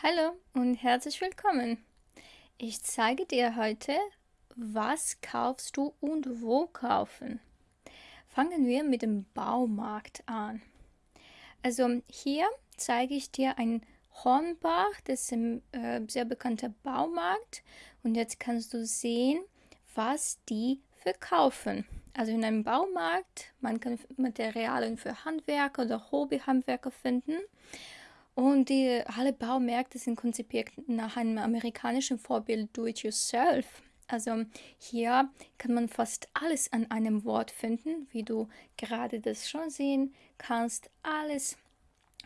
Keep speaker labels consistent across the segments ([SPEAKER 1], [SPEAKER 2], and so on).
[SPEAKER 1] Hallo und herzlich willkommen. Ich zeige dir heute, was kaufst du und wo kaufen. Fangen wir mit dem Baumarkt an. Also hier zeige ich dir ein Hornbach, das ist ein äh, sehr bekannter Baumarkt und jetzt kannst du sehen, was die verkaufen. Also in einem Baumarkt, man kann Materialien für Handwerker oder Hobbyhandwerker finden und die, alle Baumärkte sind konzipiert nach einem amerikanischen Vorbild Do-it-yourself. Also hier kann man fast alles an einem Wort finden, wie du gerade das schon sehen kannst. Alles,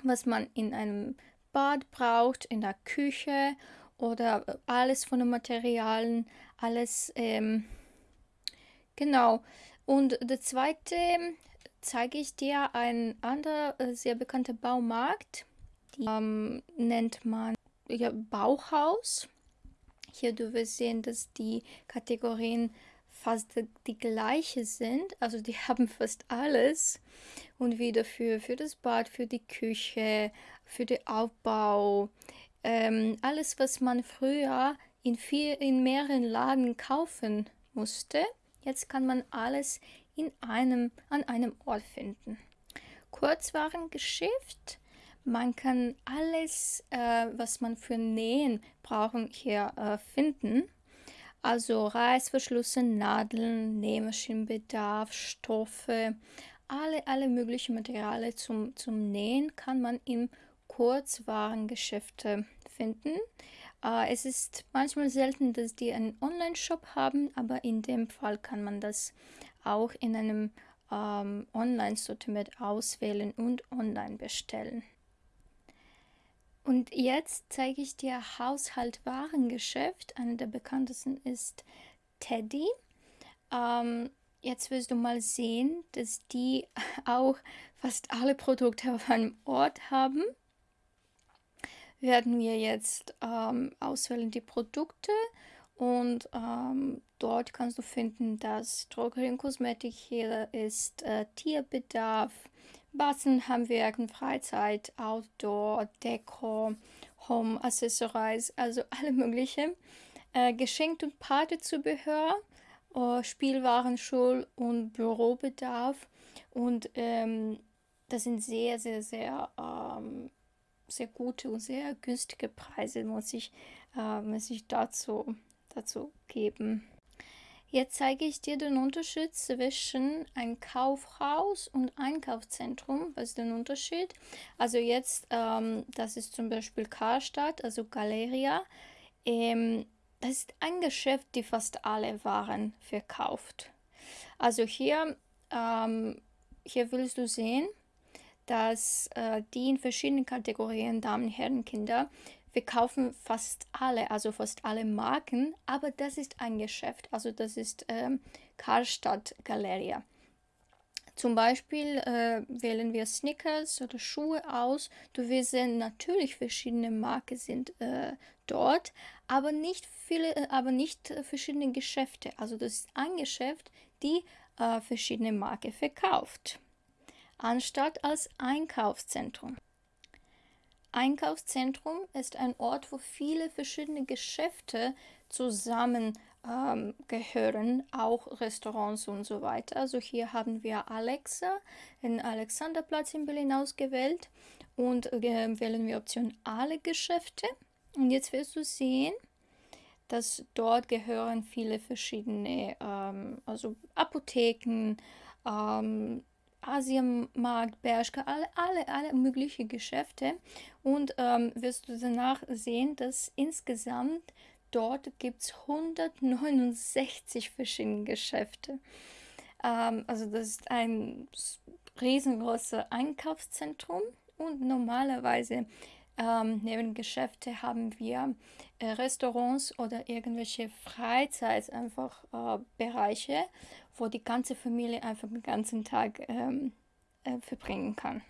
[SPEAKER 1] was man in einem Bad braucht, in der Küche oder alles von den Materialien, alles ähm, genau. Und der zweite zeige ich dir ein anderer äh, sehr bekannter Baumarkt die ähm, nennt man ja, Bauhaus. Hier du wirst sehen, dass die Kategorien fast die gleiche sind. Also die haben fast alles. Und wieder für, für das Bad, für die Küche, für den Aufbau. Ähm, alles, was man früher in, vier, in mehreren Laden kaufen musste. Jetzt kann man alles in einem, an einem Ort finden. Kurzwarengeschäft man kann alles, äh, was man für Nähen brauchen, hier äh, finden. Also Reißverschlüsse, Nadeln, Nähmaschinenbedarf, Stoffe, alle, alle möglichen Materialien zum, zum Nähen kann man im Kurzwarengeschäft finden. Äh, es ist manchmal selten, dass die einen Online-Shop haben, aber in dem Fall kann man das auch in einem ähm, Online-Sortiment auswählen und online bestellen. Und jetzt zeige ich dir Haushaltwarengeschäft. Einer der bekanntesten ist Teddy. Ähm, jetzt wirst du mal sehen, dass die auch fast alle Produkte auf einem Ort haben. Werden wir jetzt ähm, auswählen die Produkte und ähm, dort kannst du finden, dass Drogerie und Kosmetik hier ist, äh, Tierbedarf, Bastelhandwerken, Freizeit, Outdoor, Deko, Home Accessories, also alle möglichen. Äh, Geschenk- und Partezubehör, äh, Spielwaren, Schul- und Bürobedarf. Und ähm, das sind sehr, sehr, sehr, ähm, sehr gute und sehr günstige Preise, muss ich, äh, muss ich dazu, dazu geben. Jetzt zeige ich dir den Unterschied zwischen ein Kaufhaus und Einkaufszentrum. Was ist der Unterschied? Also jetzt, ähm, das ist zum Beispiel Karstadt, also Galeria. Ähm, das ist ein Geschäft, die fast alle Waren verkauft. Also hier, ähm, hier willst du sehen, dass äh, die in verschiedenen Kategorien Damen, Herren, Kinder wir kaufen fast alle, also fast alle Marken, aber das ist ein Geschäft, also das ist ähm, Karstadt Galeria. Zum Beispiel äh, wählen wir Snickers oder Schuhe aus. Du wirst sehen, natürlich verschiedene Marken sind äh, dort, aber nicht viele, äh, aber nicht verschiedene Geschäfte. Also das ist ein Geschäft, die äh, verschiedene Marken verkauft, anstatt als Einkaufszentrum. Einkaufszentrum ist ein Ort, wo viele verschiedene Geschäfte zusammen ähm, auch Restaurants und so weiter. Also hier haben wir Alexa in Alexanderplatz in Berlin ausgewählt und äh, wählen wir Option alle Geschäfte. Und jetzt wirst du sehen, dass dort gehören viele verschiedene, ähm, also Apotheken, ähm, Asienmarkt, Bershka, alle, alle, alle möglichen Geschäfte und ähm, wirst du danach sehen, dass insgesamt dort gibt es 169 verschiedene Geschäfte. Ähm, also das ist ein riesengroßes Einkaufszentrum und normalerweise ähm, neben Geschäfte haben wir äh, Restaurants oder irgendwelche Freizeit einfach äh, Bereiche, wo die ganze Familie einfach den ganzen Tag ähm, äh, verbringen kann.